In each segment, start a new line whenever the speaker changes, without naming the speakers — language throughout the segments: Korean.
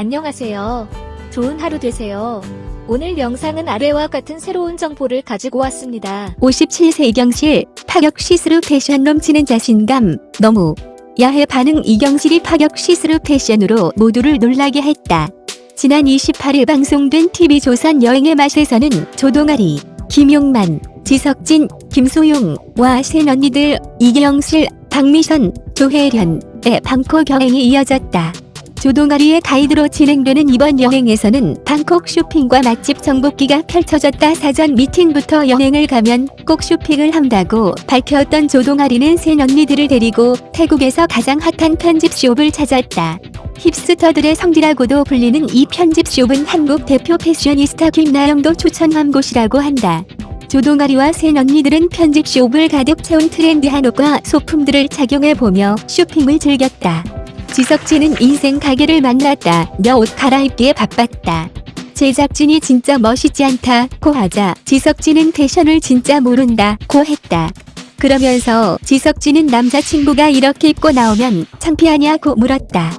안녕하세요. 좋은 하루 되세요. 오늘 영상은 아래와 같은 새로운 정보를 가지고 왔습니다.
57세 이경실, 파격 시스루 패션 넘치는 자신감, 너무 야해 반응 이경실이 파격 시스루 패션으로 모두를 놀라게 했다. 지난 28일 방송된 TV조선 여행의 맛에서는 조동아리, 김용만, 지석진, 김수용과 새 언니들 이경실, 박미선, 조혜련의 방콕 여행이 이어졌다. 조동아리의 가이드로 진행되는 이번 여행에서는 방콕 쇼핑과 맛집 정복기가 펼쳐졌다 사전 미팅부터 여행을 가면 꼭 쇼핑을 한다고 밝혔던 조동아리는 새 언니들을 데리고 태국에서 가장 핫한 편집숍을 찾았다. 힙스터들의 성지라고도 불리는 이 편집숍은 한국 대표 패셔니스타 김나영도 추천한 곳이라고 한다. 조동아리와 새 언니들은 편집숍을 가득 채운 트렌디한 옷과 소품들을 착용해보며 쇼핑을 즐겼다. 지석진은 인생 가게를 만났다. 며 옷 갈아입기에 바빴다. 제작진이 진짜 멋있지 않다 고 하자 지석진은 패션을 진짜 모른다 고 했다. 그러면서 지석진은 남자친구가 이렇게 입고 나오면 창피하냐고 물었다.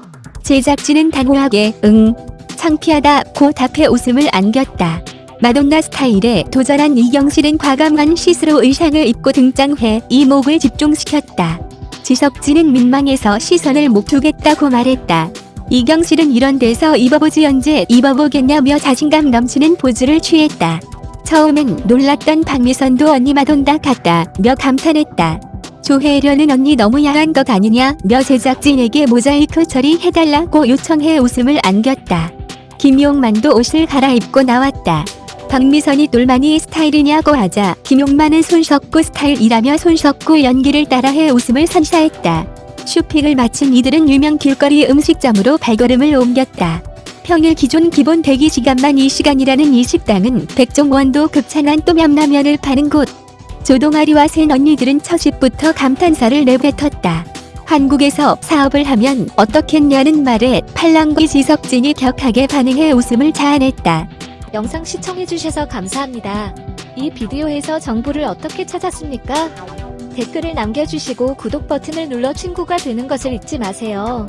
제작진은 단호하게 응 창피하다 고 답해 웃음을 안겼다. 마돈나 스타일에 도전한 이경실은 과감한 시스루 의상을 입고 등장해 이목을 집중시켰다. 지석진은 민망해서 시선을 못 두겠다고 말했다. 이경실은 이런 데서 입어보지 언제 입어보겠냐며 자신감 넘치는 포즈를 취했다. 처음엔 놀랐던 박미선도 언니 마돈다 같다며 감탄했다. 조혜련은 언니 너무 야한 것 아니냐며 제작진에게 모자이크 처리해달라고 요청해 웃음을 안겼다. 김용만도 옷을 갈아입고 나왔다. 박미선이 똘마니 스타일이냐고 하자 김용만은 손석구 스타일이라며 손석구 연기를 따라해 웃음을 선사했다. 쇼핑을 마친 이들은 유명 길거리 음식점으로 발걸음을 옮겼다. 평일 기존 기본 대기 시간만 2시간이라는 이 식당은 백종원도 극찬한 똠얌라면을 파는 곳. 조동아리와 새 언니들은 첫 입부터 감탄사를 내뱉었다. 한국에서 사업을 하면 어떻겠냐는 말에 팔랑귀 지석진이 격하게 반응해 웃음을 자아냈다.
영상 시청해주셔서 감사합니다. 이 비디오에서 정보를 어떻게 찾았습니까? 댓글을 남겨주시고 구독 버튼을 눌러 친구가 되는 것을 잊지 마세요.